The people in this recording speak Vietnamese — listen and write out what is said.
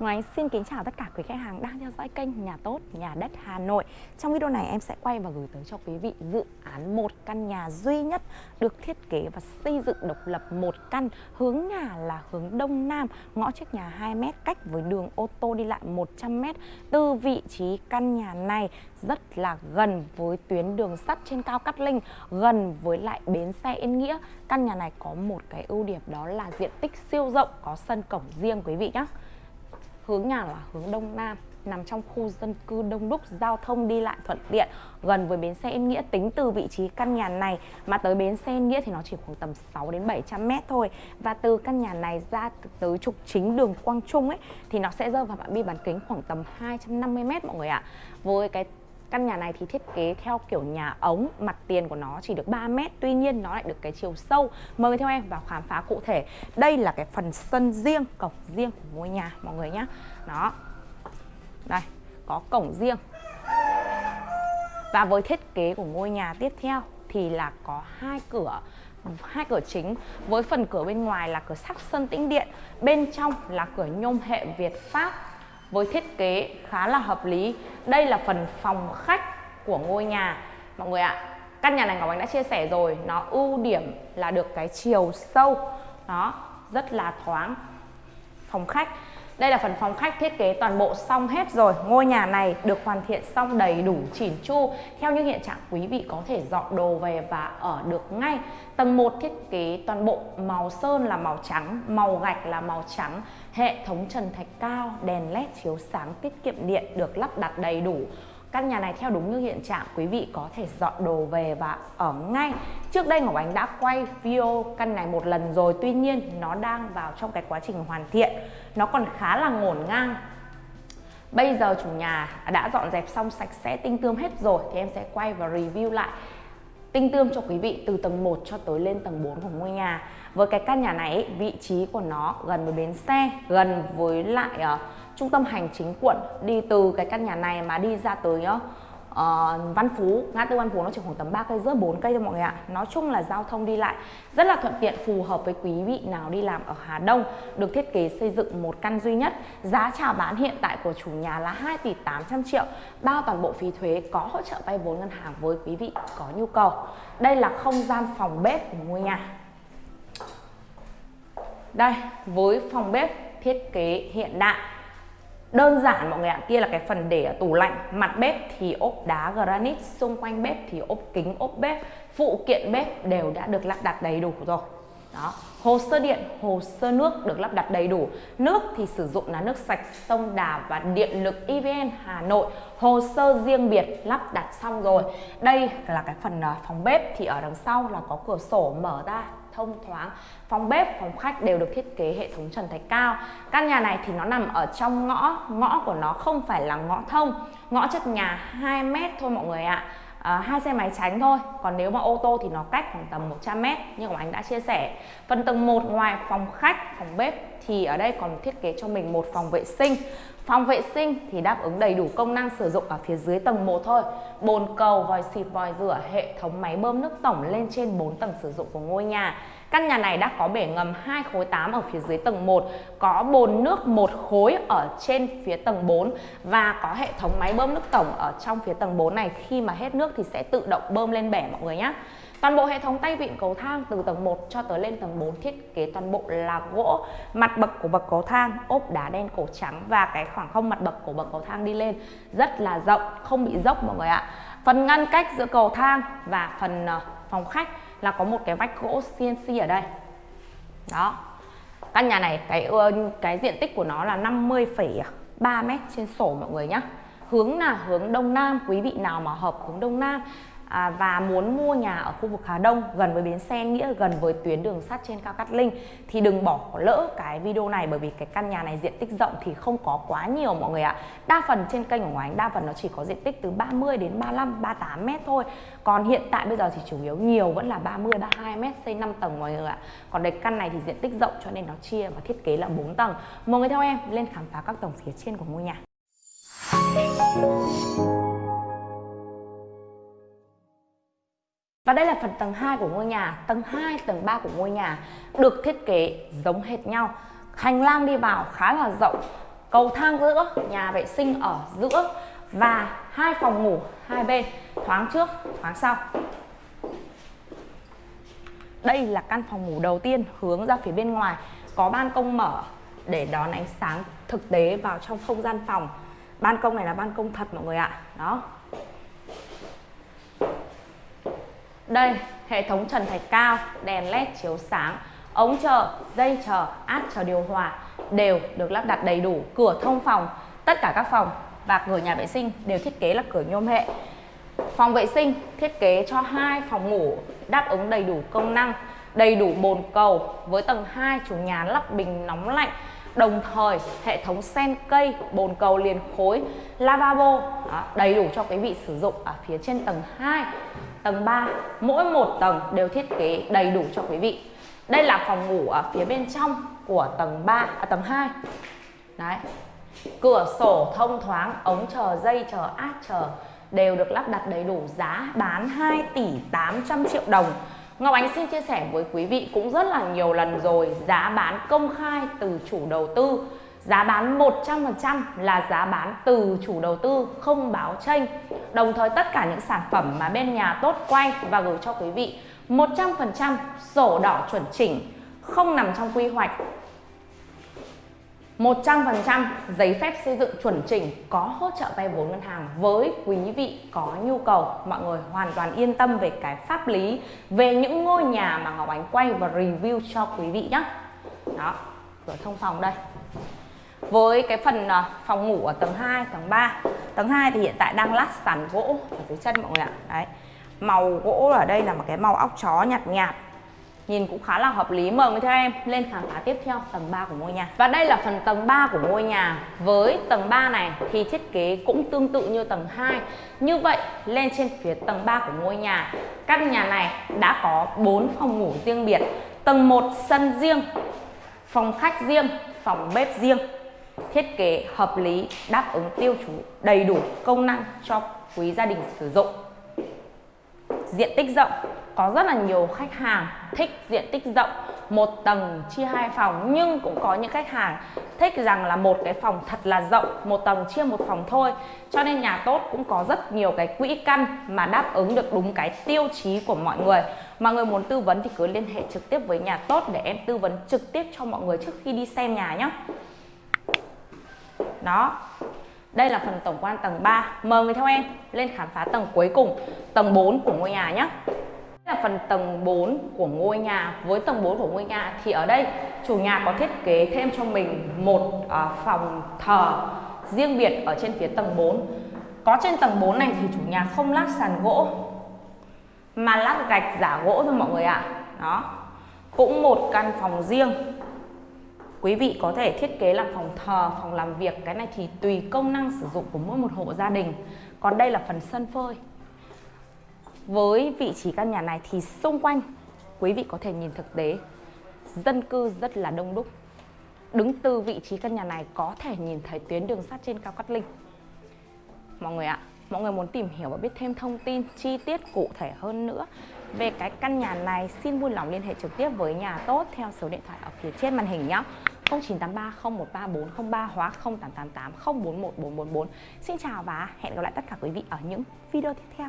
Ngoài xin kính chào tất cả quý khách hàng đang theo dõi kênh Nhà Tốt Nhà Đất Hà Nội. Trong video này em sẽ quay và gửi tới cho quý vị dự án một căn nhà duy nhất được thiết kế và xây dựng độc lập một căn Hướng nhà là hướng Đông Nam, ngõ trước nhà 2m cách với đường ô tô đi lại 100m Từ vị trí căn nhà này rất là gần với tuyến đường sắt trên cao Cát Linh Gần với lại bến xe Yên Nghĩa. Căn nhà này có một cái ưu điểm đó là diện tích siêu rộng, có sân cổng riêng quý vị nhé hướng nhà là hướng đông nam nằm trong khu dân cư đông đúc, giao thông đi lại thuận tiện, gần với bến xe Yên Nghĩa. Tính từ vị trí căn nhà này mà tới bến xe Yên Nghĩa thì nó chỉ khoảng tầm 6 đến 700 mét thôi. Và từ căn nhà này ra tới trục chính đường Quang Trung ấy thì nó sẽ rơi vào phạm vi bán kính khoảng tầm 250 mét mọi người ạ. Với cái Căn nhà này thì thiết kế theo kiểu nhà ống, mặt tiền của nó chỉ được 3 mét, tuy nhiên nó lại được cái chiều sâu. Mời theo em vào khám phá cụ thể. Đây là cái phần sân riêng, cổng riêng của ngôi nhà mọi người nhé. Đó. Đây, có cổng riêng. Và với thiết kế của ngôi nhà tiếp theo thì là có hai cửa hai cửa chính với phần cửa bên ngoài là cửa sắt sơn tĩnh điện bên trong là cửa nhôm hệ Việt Pháp với thiết kế khá là hợp lý. Đây là phần phòng khách của ngôi nhà. Mọi người ạ, căn nhà này Ngọc Ánh đã chia sẻ rồi. Nó ưu điểm là được cái chiều sâu. Đó rất là thoáng. Phòng khách đây là phần phòng khách thiết kế toàn bộ xong hết rồi. Ngôi nhà này được hoàn thiện xong đầy đủ chỉn chu Theo như hiện trạng quý vị có thể dọn đồ về và ở được ngay. Tầng 1 thiết kế toàn bộ màu sơn là màu trắng Màu gạch là màu trắng. Hệ thống trần thạch cao, đèn led chiếu sáng tiết kiệm điện được lắp đặt đầy đủ. Căn nhà này theo đúng như hiện trạng, quý vị có thể dọn đồ về và ở ngay. Trước đây Ngọc Ánh đã quay video căn này một lần rồi, Tuy nhiên nó đang vào trong cái quá trình hoàn thiện. Nó còn khá là ngổn ngang. Bây giờ chủ nhà đã dọn dẹp xong sạch sẽ tinh tươm hết rồi, Thì em sẽ quay và review lại tinh tươm cho quý vị từ tầng 1 cho tới lên tầng 4 của ngôi nhà. Với cái căn nhà này vị trí của nó gần với bến xe Gần với lại uh, trung tâm hành chính quận. Đi từ cái căn nhà này mà đi ra tới uh, Ờ, Văn Phú, ngã tư Văn Phú nó chỉ khoảng tầm 3 cây rưỡi 4 cây thôi mọi người ạ. Nói chung là giao thông đi lại rất là thuận tiện, phù hợp với quý vị nào đi làm ở Hà Đông, được thiết kế xây dựng một căn duy nhất. Giá chào bán hiện tại của chủ nhà là 2 tỷ 800 triệu, bao toàn bộ phí thuế có hỗ trợ vay vốn ngân hàng với quý vị có nhu cầu. Đây là không gian phòng bếp của ngôi nhà. Đây, với phòng bếp thiết kế hiện đại đơn giản, mọi người ạ, kia là cái phần để ở tủ lạnh, mặt bếp thì ốp đá granite, xung quanh bếp thì ốp kính, ốp bếp, phụ kiện bếp đều đã được lắp đặt đầy đủ rồi. Đó, hồ sơ điện, hồ sơ nước được lắp đặt đầy đủ. Nước thì sử dụng là nước sạch, sông Đà và điện lực EVN Hà Nội. Hồ sơ riêng biệt lắp đặt xong rồi. Đây là cái phần ờ, phòng bếp thì ở đằng sau là có cửa sổ mở ra thông thoáng. Phòng bếp phòng khách đều được thiết kế hệ thống trần thạch cao. Căn nhà này thì nó nằm ở trong ngõ ngõ của nó không phải là ngõ thông. Ngõ trước nhà 2 mét thôi mọi người ạ. À, hai xe máy tránh thôi. Còn nếu mà ô tô thì nó cách khoảng tầm 100 mét như của anh đã chia sẻ. Phần tầng 1 ngoài phòng khách phòng bếp thì ở đây còn thiết kế cho mình một phòng vệ sinh Phòng vệ sinh thì đáp ứng đầy đủ công năng sử dụng ở phía dưới tầng 1 thôi. Bồn cầu, vòi xịt, vòi rửa, hệ thống máy bơm nước tổng lên trên 4 tầng sử dụng của ngôi nhà. Căn nhà này đã có bể ngầm 2 khối 8 ở phía dưới tầng 1, có bồn nước một khối ở trên phía tầng 4 và có hệ thống máy bơm nước tổng ở trong phía tầng 4 này khi mà hết nước thì sẽ tự động bơm lên bể mọi người nhé. Toàn bộ hệ thống tay vịn cầu thang từ tầng 1 cho tới lên tầng 4 thiết kế toàn bộ là gỗ. Mặt bậc của bậc cầu thang ốp đá đen cổ trắng và cái khoảng không mặt bậc của bậc cầu thang đi lên rất là rộng, không bị dốc mọi người ạ. Phần ngăn cách giữa cầu thang và phần ờ, phòng khách là có một cái vách gỗ CNC ở đây. Đó. Căn nhà này cái ờ, cái diện tích của nó là 50,3 m trên sổ mọi người nhé hướng là hướng đông nam quý vị nào mà hợp hướng đông nam à, và muốn mua nhà ở khu vực Hà Đông gần với bến xe Nghĩa gần với tuyến đường sắt trên cao Cát Linh thì đừng bỏ lỡ cái video này bởi vì cái căn nhà này diện tích rộng thì không có quá nhiều mọi người ạ. Đa phần trên kênh của Ngọc Anh đa phần nó chỉ có diện tích từ 30 đến 35 38 mét thôi. Còn hiện tại bây giờ thì chủ yếu nhiều vẫn là 30 32 mét xây 5 tầng mọi người ạ. Còn đây căn này thì diện tích rộng cho nên nó chia và thiết kế là 4 tầng. Mọi người theo em lên khám phá các tầng phía trên của ngôi nhà. Và đây là phần tầng 2 của ngôi nhà, tầng 2, tầng 3 của ngôi nhà được thiết kế giống hệt nhau. Hành lang đi vào khá là rộng, cầu thang giữa nhà vệ sinh ở giữa và hai phòng ngủ hai bên thoáng trước thoáng sau. Đây là căn phòng ngủ đầu tiên hướng ra phía bên ngoài có ban công mở để đón ánh sáng thực tế vào trong không gian phòng. Ban công này là ban công thật mọi người ạ. Đó. Đây, hệ thống trần thạch cao, đèn led chiếu sáng, ống chờ, dây chờ át chờ điều hòa đều được lắp đặt đầy đủ, cửa thông phòng, tất cả các phòng và cửa nhà vệ sinh đều thiết kế là cửa nhôm hệ. Phòng vệ sinh thiết kế cho hai phòng ngủ đáp ứng đầy đủ công năng, đầy đủ bồn cầu với tầng 2 chủ nhà lắp bình nóng lạnh đồng thời hệ thống sen cây bồn cầu liền khối lavabo đó, đầy đủ cho quý vị sử dụng ở phía trên tầng 2 tầng 3 mỗi một tầng đều thiết kế đầy đủ cho quý vị. Đây là phòng ngủ ở phía bên trong của tầng 3 à, tầng 2 đấy. Cửa sổ thông thoáng ống chờ dây chờ át chờ đều được lắp đặt đầy đủ giá bán 2 tỷ 800 triệu đồng. Ngọc Ánh xin chia sẻ với quý vị cũng rất là nhiều lần rồi, giá bán công khai từ chủ đầu tư. Giá bán 100% là giá bán từ chủ đầu tư, không báo tranh Đồng thời tất cả những sản phẩm mà bên nhà tốt quay và gửi cho quý vị 100% sổ đỏ chuẩn chỉnh, không nằm trong quy hoạch. 100% giấy phép xây dựng chuẩn chỉnh có hỗ trợ vay vốn ngân hàng với quý vị có nhu cầu. Mọi người hoàn toàn yên tâm về cái pháp lý về những ngôi nhà mà Ngọc Ánh quay và review cho quý vị nhé đó cửa thông phòng đây. Với cái phần à, phòng ngủ ở tầng 2, tầng 3 tầng 2 thì hiện tại đang lát sàn gỗ ở dưới chân mọi người ạ. Đấy màu gỗ ở đây là một cái màu óc chó nhạt nhạt. Nhìn cũng khá là hợp lý. Mời người theo em lên khám phá tiếp theo tầng 3 của ngôi nhà. Và đây là phần tầng 3 của ngôi nhà. Với tầng 3 này thì thiết kế cũng tương tự như tầng 2 Như vậy lên trên phía tầng 3 của ngôi nhà Căn nhà này đã có 4 phòng ngủ riêng biệt. Tầng 1 sân riêng Phòng khách riêng, phòng bếp riêng. Thiết kế hợp lý, đáp ứng tiêu chú đầy đủ công năng cho quý gia đình sử dụng. Diện tích rộng có rất là nhiều khách hàng thích diện tích rộng, một tầng chia hai phòng, nhưng cũng có những khách hàng thích rằng là một cái phòng thật là rộng, một tầng chia một phòng thôi. Cho nên nhà tốt cũng có rất nhiều cái quỹ căn mà đáp ứng được đúng cái tiêu chí của mọi người. Mọi người muốn tư vấn thì cứ liên hệ trực tiếp với nhà tốt để em tư vấn trực tiếp cho mọi người trước khi đi xem nhà nhé đó, đây là phần tổng quan tầng 3 mời người theo em lên khám phá tầng cuối cùng, tầng 4 của ngôi nhà nhé là phần tầng 4 của ngôi nhà. Với tầng 4 của ngôi nhà thì ở đây, chủ nhà có thiết kế thêm cho mình một à, phòng thờ riêng biệt ở trên phía tầng 4 có trên tầng 4 này thì chủ nhà không lát sàn gỗ, mà lát gạch giả gỗ thôi mọi người ạ. À. đó. Cũng một căn phòng riêng. Quý vị có thể thiết kế làm phòng thờ, phòng làm việc. Cái này thì tùy công năng sử dụng của mỗi một hộ gia đình. Còn đây là phần sân phơi với vị trí căn nhà này thì xung quanh quý vị có thể nhìn thực tế dân cư rất là đông đúc. Đứng từ vị trí căn nhà này có thể nhìn thấy tuyến đường sắt trên cao Cát Linh. Mọi người ạ, mọi người muốn tìm hiểu và biết thêm thông tin chi tiết cụ thể hơn nữa về cái căn nhà này xin vui lòng liên hệ trực tiếp với nhà tốt theo số điện thoại ở phía trên màn hình nhé 0983 0134 03 hóa 0888 041 444 Xin chào và hẹn gặp lại tất cả quý vị ở những video tiếp theo